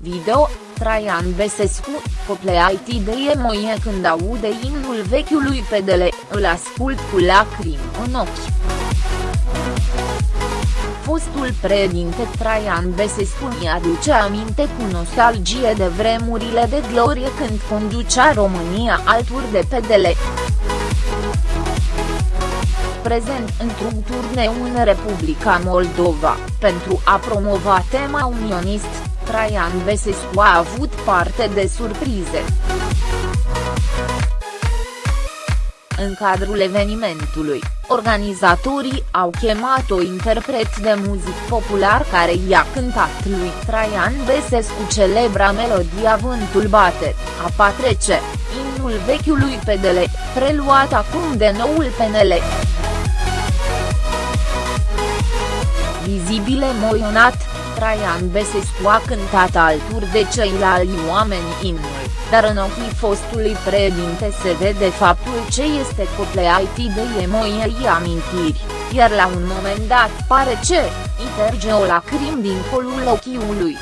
video, Traian Besescu, copleait de emoie când aude imnul vechiului PDL, îl ascult cu lacrimi în ochi. Fostul președinte Traian Besescu îi aduce aminte cu nostalgie de vremurile de glorie când conducea România alături de PDL prezent într-un turneu în Republica Moldova, pentru a promova tema unionist, Traian Besescu a avut parte de surprize. În cadrul evenimentului, organizatorii au chemat o interpret de muzic popular care i-a cântat lui Traian Besescu celebra melodia Vântul bate, a patrece, imnul vechiului PDL, preluat acum de noul PNL. Vizibil emoționat, Traian Besescu a cântat alături de ceilalți oameni imnul, dar în ochii fostului președinte se vede faptul ce este copleait de emoiei amintiri, iar la un moment dat pare ce, interge o lacrim din colul ochiului.